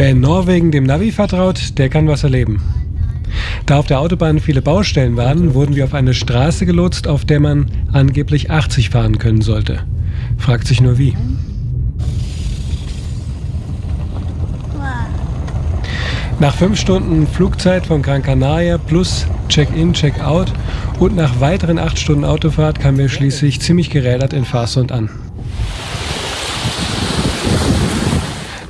Wer in Norwegen dem Navi vertraut, der kann was erleben. Da auf der Autobahn viele Baustellen waren, wurden wir auf eine Straße gelotst, auf der man angeblich 80 fahren können sollte. Fragt sich nur wie. Nach fünf Stunden Flugzeit von Gran Canaria plus Check-in, Check-out und nach weiteren acht Stunden Autofahrt kamen wir schließlich ziemlich gerädert in Farsund an.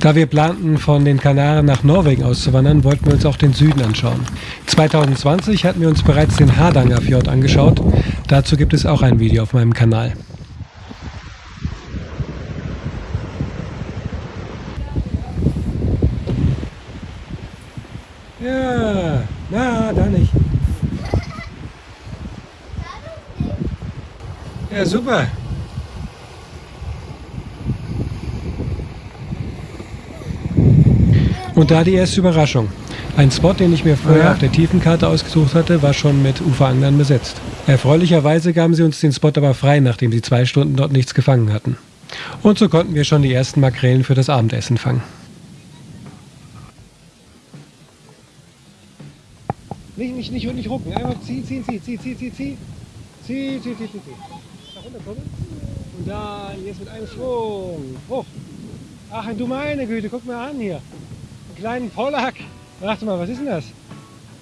Da wir planten, von den Kanaren nach Norwegen auszuwandern, wollten wir uns auch den Süden anschauen. 2020 hatten wir uns bereits den Hardangerfjord angeschaut. Dazu gibt es auch ein Video auf meinem Kanal. Ja, na, da nicht. Ja, super. Und da die erste Überraschung. Ein Spot, den ich mir vorher ja. auf der Tiefenkarte ausgesucht hatte, war schon mit Uferanglern besetzt. Erfreulicherweise gaben sie uns den Spot aber frei, nachdem sie zwei Stunden dort nichts gefangen hatten. Und so konnten wir schon die ersten Makrelen für das Abendessen fangen. Nicht, nicht, nicht, nicht rucken. Einmal ziehen, ziehen, ziehen, ziehen, ziehen, ziehen, ziehen. Zieh, zieh, zieh, zieh, zieh. Da runterkommen. Und dann jetzt mit einem Schwung. Hoch. Ach, du meine Güte, guck mal an hier. Einen kleinen Pollack. Warte mal, was ist denn das?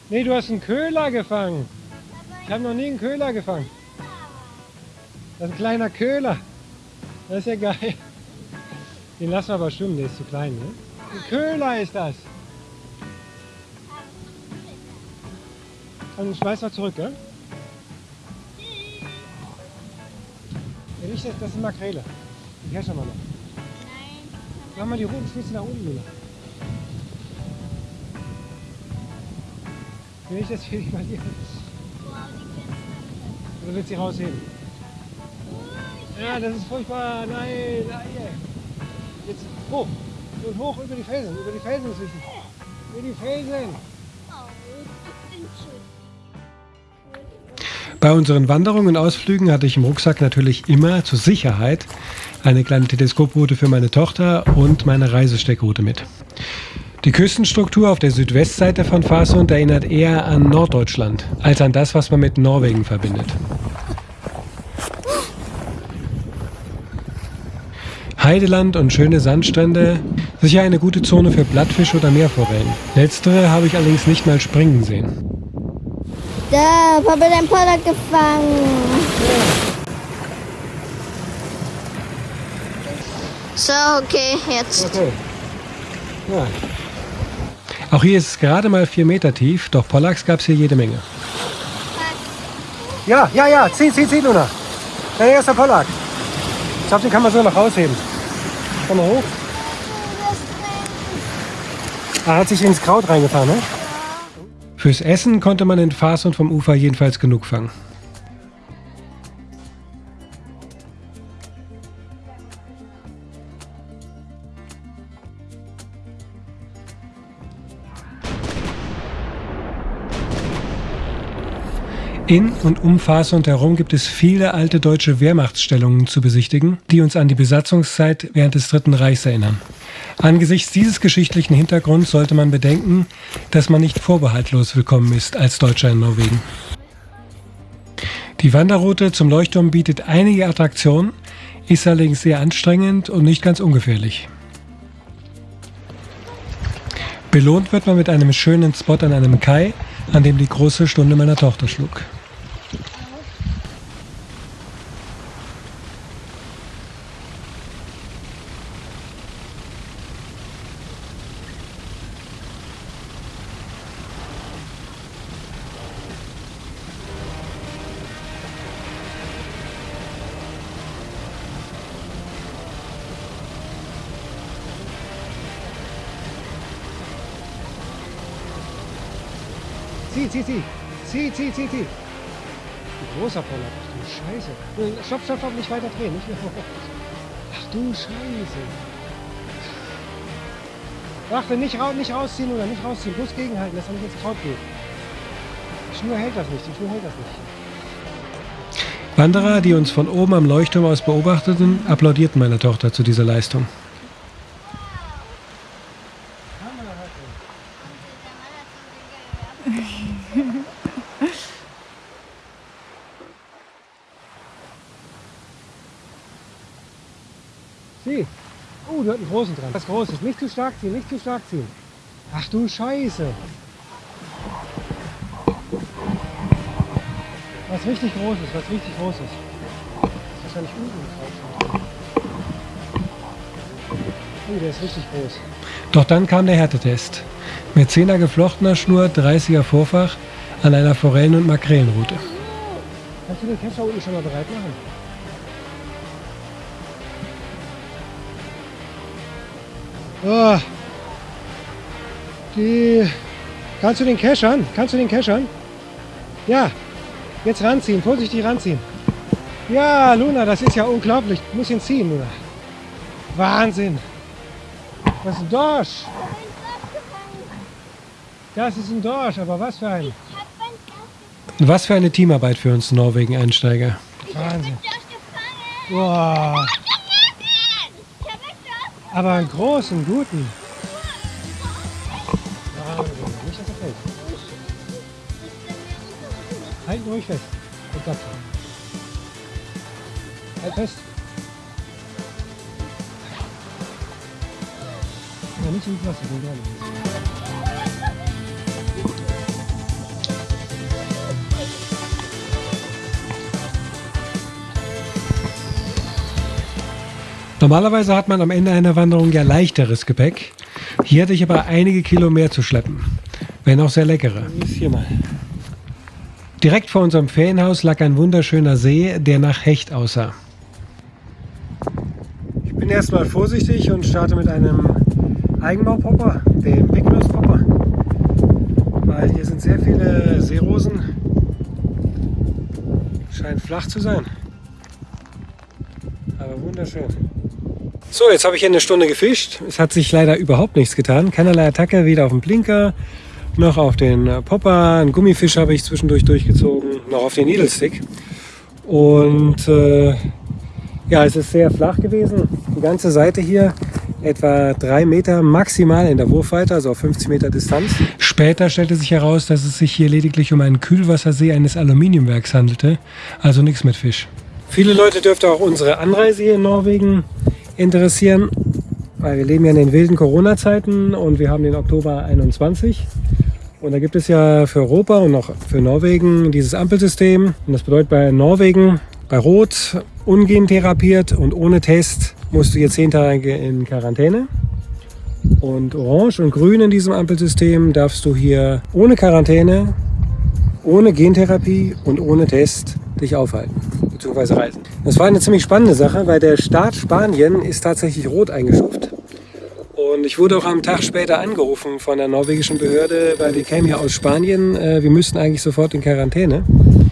Nee, du hast einen Köhler gefangen. Ich habe noch nie einen Köhler gefangen. Das ist ein kleiner Köhler. Das ist ja geil. Den lassen wir aber schwimmen, der ist zu klein. Ne? Ein Köhler ist das. Und schmeiß mal zurück, gell? Ja, nicht, das, das ist Makrele. Die herrschen wir noch. Nein. Mach mal die roten Spitze nach unten, Luna. Will ich das dich mal hier? Oder willst du sie rausheben? Ja, das ist furchtbar. Nein, nein. Jetzt hoch. Und hoch über die Felsen. Über die Felsen wichtig. Über die Felsen. Bei unseren Wanderungen und Ausflügen hatte ich im Rucksack natürlich immer zur Sicherheit eine kleine Teleskoproute für meine Tochter und meine Reisesteckroute mit. Die Küstenstruktur auf der Südwestseite von Farsund erinnert eher an Norddeutschland als an das, was man mit Norwegen verbindet. Heideland und schöne Sandstrände, sicher eine gute Zone für Blattfisch oder Meerforellen. Letztere habe ich allerdings nicht mal springen sehen. Da, Papa, dein Poller gefangen. So, okay, jetzt. Okay. Ja. Auch hier ist es gerade mal vier Meter tief, doch Pollacks gab es hier jede Menge. Ja, ja, ja, zieh, zieh, zieh, Luna. Dein erster Pollack. Ich glaube, den kann man so noch rausheben. Komm mal hoch. Er hat sich ins Kraut reingefahren, ne? Fürs Essen konnte man in Fasund vom Ufer jedenfalls genug fangen. In und um Fasund herum gibt es viele alte deutsche Wehrmachtsstellungen zu besichtigen, die uns an die Besatzungszeit während des Dritten Reichs erinnern. Angesichts dieses geschichtlichen Hintergrunds sollte man bedenken, dass man nicht vorbehaltlos willkommen ist als Deutscher in Norwegen. Die Wanderroute zum Leuchtturm bietet einige Attraktionen, ist allerdings sehr anstrengend und nicht ganz ungefährlich. Belohnt wird man mit einem schönen Spot an einem Kai, an dem die große Stunde meiner Tochter schlug. Zieh, zieh, zieh. Zieh, zieh, zieh, zieh. Ein großer Poller. Ach du Scheiße. Stopp, stopp, stopp, nicht weiter drehen. Nicht mehr Ach du Scheiße. Warte, nicht, ra nicht rausziehen oder nicht rausziehen. Bloß gegenhalten, dass er nicht ins Kraut geht. Die Schnur hält das nicht. Die Schnur hält das nicht. Wanderer, die uns von oben am Leuchtturm aus beobachteten, applaudierten meiner Tochter zu dieser Leistung. Hammer. Sieh. Oh, du hast einen großen dran. Was Großes. Nicht zu stark ziehen, nicht zu stark ziehen. Ach du Scheiße. Was richtig Großes, was richtig Großes. Das ist wahrscheinlich unten drauf. Oh, der ist richtig groß. Doch dann kam der Härtetest. Mit 10er geflochtener Schnur, 30er Vorfach an einer Forellen- und Makrelenroute. Kannst du den Kescher unten schon mal bereit machen? Die. Kannst du den Keschern? Kannst du den Keschern? Ja. Jetzt ranziehen, vorsichtig ranziehen. Ja, Luna, das ist ja unglaublich. Du musst ihn ziehen, Luna. Wahnsinn. Das ist ein Dorsch. Das ist ein Dorsch, aber was für ein. Was für eine Teamarbeit für uns Norwegen-Einsteiger. Wahnsinn. Boah. Aber einen großen, guten. Nicht, dass er fällt. Halt ruhig fest. Und klapp. Halt fest. Ja, nicht ins Wasser, den gerne. Normalerweise hat man am Ende einer Wanderung ja leichteres Gepäck. Hier hatte ich aber einige Kilo mehr zu schleppen. Wenn auch sehr leckere. Hier mal. Direkt vor unserem Ferienhaus lag ein wunderschöner See, der nach Hecht aussah. Ich bin erstmal vorsichtig und starte mit einem Eigenbaupopper, dem Picnuspopper. Weil hier sind sehr viele Seerosen. Scheint flach zu sein. Aber wunderschön. So, jetzt habe ich hier eine Stunde gefischt. Es hat sich leider überhaupt nichts getan. Keinerlei Attacke, weder auf den Blinker noch auf den äh, Popper. Einen Gummifisch habe ich zwischendurch durchgezogen, noch auf den Needlestick. Und äh, ja, es ist sehr flach gewesen. Die ganze Seite hier etwa drei Meter maximal in der Wurfweite, also auf 50 Meter Distanz. Später stellte sich heraus, dass es sich hier lediglich um einen Kühlwassersee eines Aluminiumwerks handelte, also nichts mit Fisch. Viele Leute dürfte auch unsere Anreise hier in Norwegen interessieren, weil wir leben ja in den wilden Corona-Zeiten und wir haben den Oktober 21. Und da gibt es ja für Europa und auch für Norwegen dieses Ampelsystem. Und das bedeutet bei Norwegen, bei Rot ungentherapiert und ohne Test musst du hier zehn Tage in Quarantäne. Und Orange und Grün in diesem Ampelsystem darfst du hier ohne Quarantäne, ohne Gentherapie und ohne Test dich aufhalten bzw. reisen. Das war eine ziemlich spannende Sache, weil der Staat Spanien ist tatsächlich rot eingestuft. Und ich wurde auch am Tag später angerufen von der norwegischen Behörde, weil wir kämen ja aus Spanien, äh, wir müssten eigentlich sofort in Quarantäne.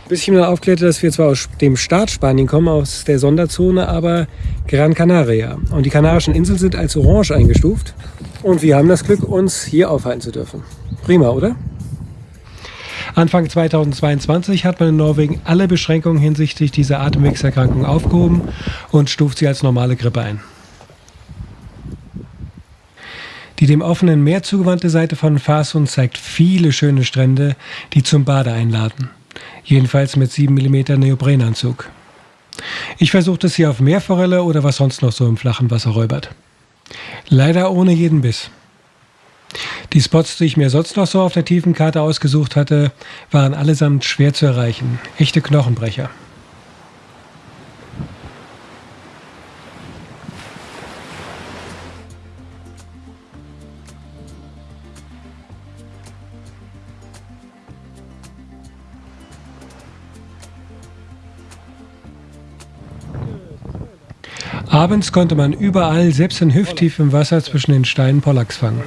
Bis ich ihm dann aufklärte, dass wir zwar aus dem Staat Spanien kommen, aus der Sonderzone, aber Gran Canaria. Und die Kanarischen Inseln sind als orange eingestuft. Und wir haben das Glück, uns hier aufhalten zu dürfen. Prima, oder? Anfang 2022 hat man in Norwegen alle Beschränkungen hinsichtlich dieser Atemwegserkrankung aufgehoben und stuft sie als normale Grippe ein. Die dem offenen Meer zugewandte Seite von Farsund zeigt viele schöne Strände, die zum Bade einladen. Jedenfalls mit 7 mm Neoprenanzug. Ich versuchte es hier auf Meerforelle oder was sonst noch so im flachen Wasser räubert. Leider ohne jeden Biss. Die Spots, die ich mir sonst noch so auf der tiefen Karte ausgesucht hatte, waren allesamt schwer zu erreichen. Echte Knochenbrecher. Abends konnte man überall, selbst in hüfttiefem Wasser zwischen den Steinen, Pollacks fangen.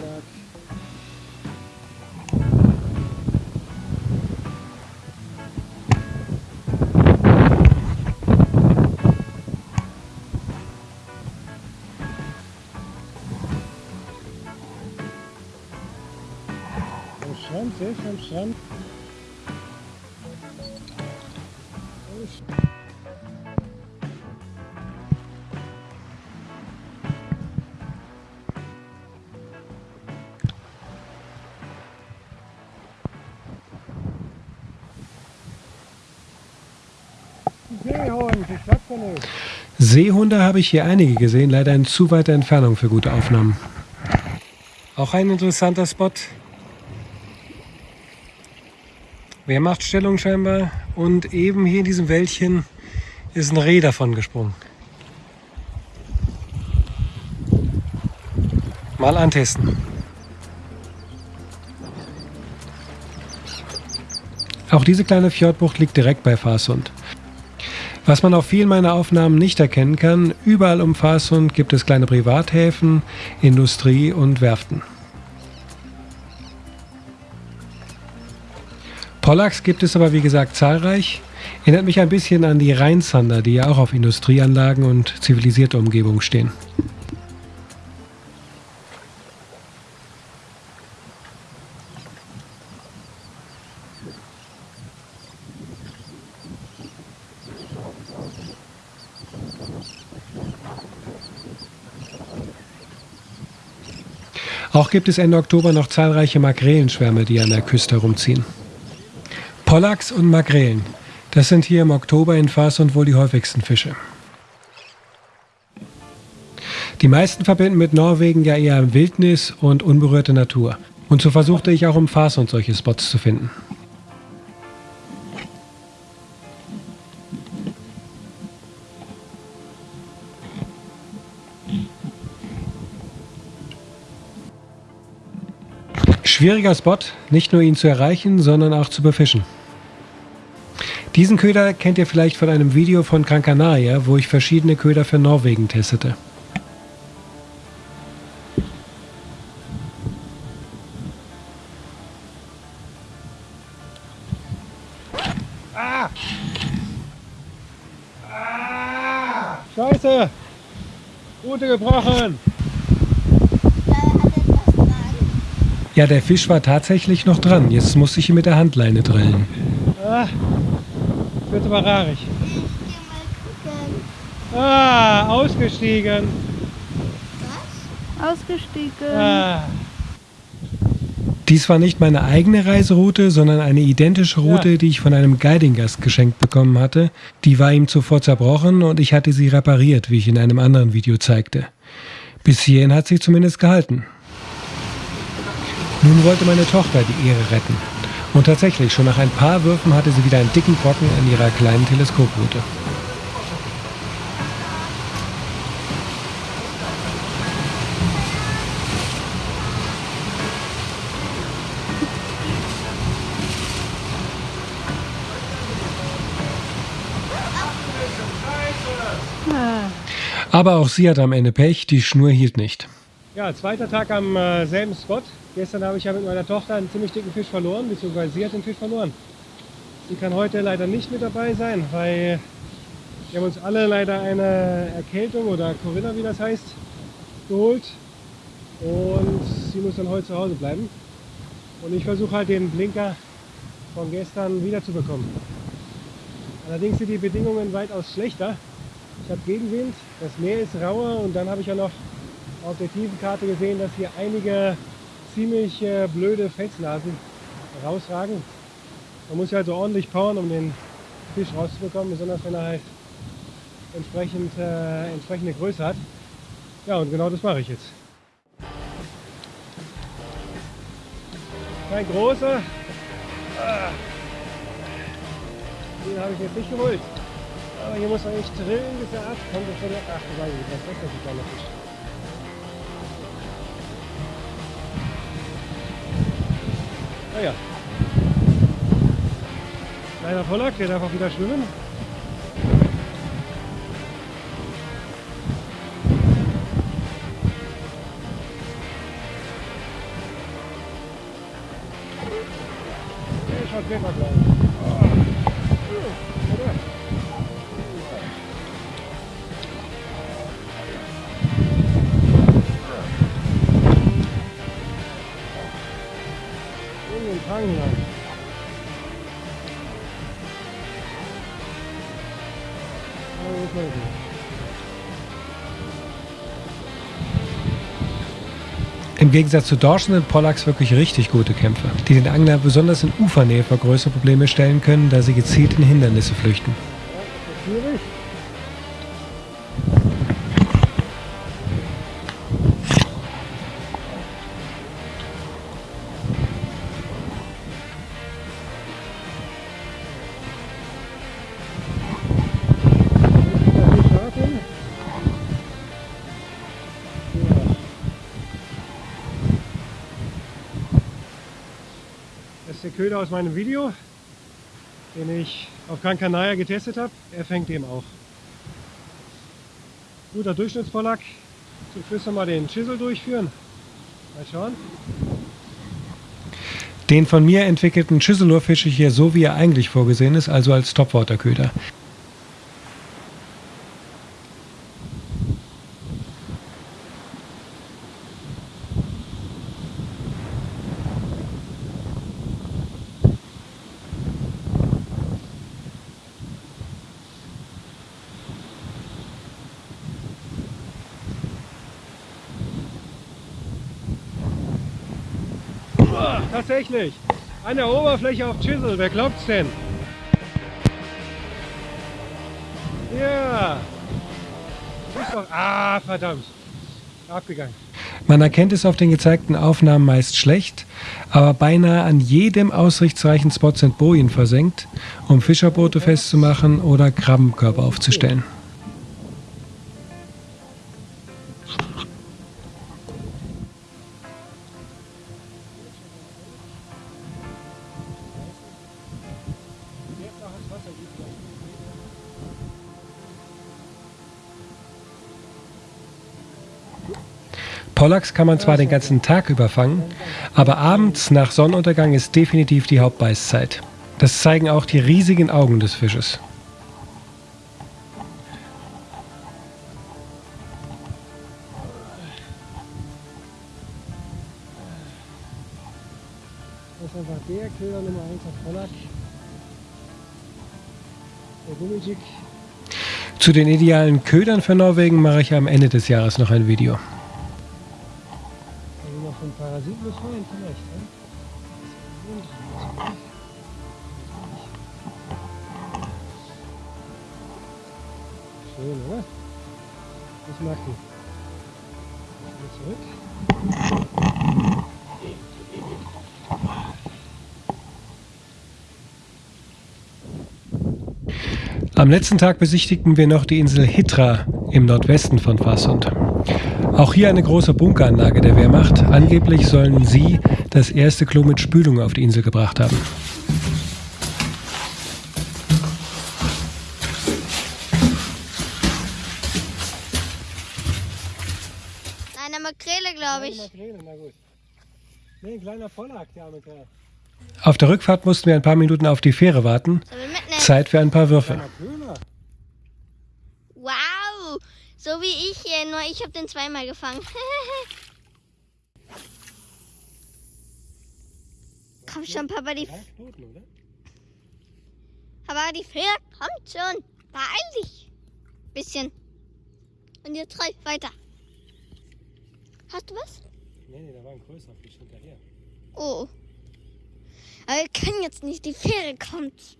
nicht. Seehunde habe ich hier einige gesehen, leider in zu weiter Entfernung für gute Aufnahmen. Auch ein interessanter Spot. Wer macht Stellung scheinbar? Und eben hier in diesem Wäldchen ist ein Reh davon gesprungen. Mal antesten. Auch diese kleine Fjordbucht liegt direkt bei Farsund. Was man auf vielen meiner Aufnahmen nicht erkennen kann, überall um Farsund gibt es kleine Privathäfen, Industrie und Werften. Pollacks gibt es aber wie gesagt zahlreich. Erinnert mich ein bisschen an die Rheinsander, die ja auch auf Industrieanlagen und zivilisierte Umgebung stehen. Auch gibt es Ende Oktober noch zahlreiche Magrelenschwärme, die an der Küste herumziehen. Pollacks und Makrelen, das sind hier im Oktober in Farsund wohl die häufigsten Fische. Die meisten verbinden mit Norwegen ja eher Wildnis und unberührte Natur. Und so versuchte ich auch um Farsund solche Spots zu finden. Schwieriger Spot, nicht nur ihn zu erreichen, sondern auch zu befischen. Diesen Köder kennt ihr vielleicht von einem Video von Gran Canaria, wo ich verschiedene Köder für Norwegen testete. Ah! Ah! Scheiße! Rute gebrochen! Ja, der Fisch war tatsächlich noch dran. Jetzt muss ich ihn mit der Handleine drillen. Ah, wird aber rarig. Ah, ausgestiegen. Was? Ausgestiegen. Ah, Dies war nicht meine eigene Reiseroute, sondern eine identische Route, Ja. die ich von einem Guiding-Gast geschenkt bekommen hatte. Die war ihm zuvor zerbrochen und ich hatte sie repariert, wie ich in einem anderen Video zeigte. Bis hierhin hat sie zumindest gehalten. Nun wollte meine Tochter die Ehre retten. Und tatsächlich, schon nach ein paar Würfen hatte sie wieder einen dicken Brocken an ihrer kleinen Teleskoproute. Aber auch sie hatte am Ende Pech, die Schnur hielt nicht. Ja, zweiter Tag am äh, selben Spot. Gestern habe ich ja mit meiner Tochter einen ziemlich dicken Fisch verloren, beziehungsweise sie hat den Fisch verloren. Sie kann heute leider nicht mit dabei sein, weil wir haben uns alle leider eine Erkältung oder Corinna, wie das heißt, geholt. Und sie muss dann heute zu Hause bleiben. Und ich versuche halt den Blinker von gestern wiederzubekommen. Allerdings sind die Bedingungen weitaus schlechter. Ich habe Gegenwind, das Meer ist rauer und dann habe ich ja noch auf der Tiefenkarte gesehen, dass hier einige ziemlich äh, blöde Felsnasen rausragen. Man muss ja also ordentlich powern, um den Fisch rauszubekommen, besonders wenn er halt entsprechend, äh, entsprechende Größe hat. Ja, und genau das mache ich jetzt. Kein großer. Ah. Den habe ich jetzt nicht geholt. Aber hier muss man echt drillen, bis er abkommt. Ach, du weißt, das ist ein kleiner Fisch. Naja. Kleiner Pollack, der darf auch wieder schwimmen. Der schaut wirklich gleich. Gut. Im Gegensatz zu Dorschen sind Pollacks wirklich richtig gute Kämpfer, die den Angler besonders in Ufernähe vor größere Probleme stellen können, da sie gezielt in Hindernisse flüchten. Ist der Köder aus meinem Video, den ich auf Gran Canaria getestet habe. Er fängt eben auch. Guter Durchschnittspollack. Zum Schluss nochmal den Chisel durchführen. Mal schauen. Den von mir entwickelten Chiselur fische ich hier so, wie er eigentlich vorgesehen ist, also als Topwaterköder. Ah, tatsächlich. An der Oberfläche auf Chisel. Wer glaubt's denn? Ja. Doch. Ah, verdammt. Abgegangen. Man erkennt es auf den gezeigten Aufnahmen meist schlecht, aber beinahe an jedem ausrichtsreichen Spot sind Bojen versenkt, um Fischerboote festzumachen oder Krabbenkörper aufzustellen. Pollacks kann man zwar den ganzen Tag über fangen, aber abends nach Sonnenuntergang ist definitiv die Hauptbeißzeit. Das zeigen auch die riesigen Augen des Fisches. Das ist einfach der Köder Nummer 1 auf Pollack. Der Gummijig. Zu den idealen Ködern für Norwegen mache ich am Ende des Jahres noch ein Video. Also noch von Parasiten befreien vielleicht. Ne? Schön, oder? Mag die. Wieder zurück. Am letzten Tag besichtigten wir noch die Insel Hitra im Nordwesten von Farsund. Auch hier eine große Bunkeranlage der Wehrmacht. Angeblich sollen sie das erste Klo mit Spülung auf die Insel gebracht haben. Eine Makrele, glaube ich. Makrele, na gut. Nee, ein kleiner Pollack, der arme Kerl. Auf der Rückfahrt mussten wir ein paar Minuten auf die Fähre warten. Zeit für ein paar Würfe. Kleiner Köder. Wow, so wie ich hier, nur ich habe den zweimal gefangen. Komm schon, Papa, die, oder? Papa, die Fähre kommt schon. Beeil dich. Bisschen. Und jetzt treib weiter. Hast du was? Nee, nee, da war ein größerer Fisch hinterher. Oh. Aber wir können jetzt nicht, die Fähre kommt.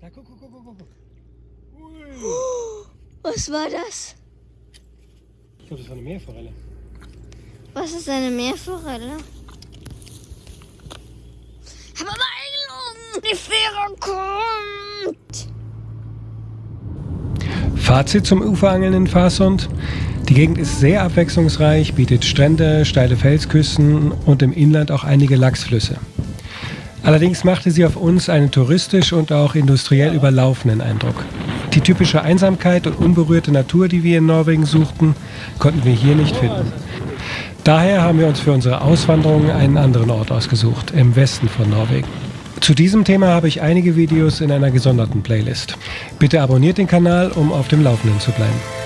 Da, guck, guck, guck, guck, guck. Was war das? Ich glaube, das war eine Meerforelle. Was ist eine Meerforelle? Aber Beeilung! Die Fähre kommt! Fazit zum Uferangeln in Farsund. Die Gegend ist sehr abwechslungsreich, bietet Strände, steile Felsküsten und im Inland auch einige Lachsflüsse. Allerdings machte sie auf uns einen touristisch und auch industriell überlaufenden Eindruck. Die typische Einsamkeit und unberührte Natur, die wir in Norwegen suchten, konnten wir hier nicht finden. Daher haben wir uns für unsere Auswanderung einen anderen Ort ausgesucht, im Westen von Norwegen. Zu diesem Thema habe ich einige Videos in einer gesonderten Playlist. Bitte abonniert den Kanal, um auf dem Laufenden zu bleiben.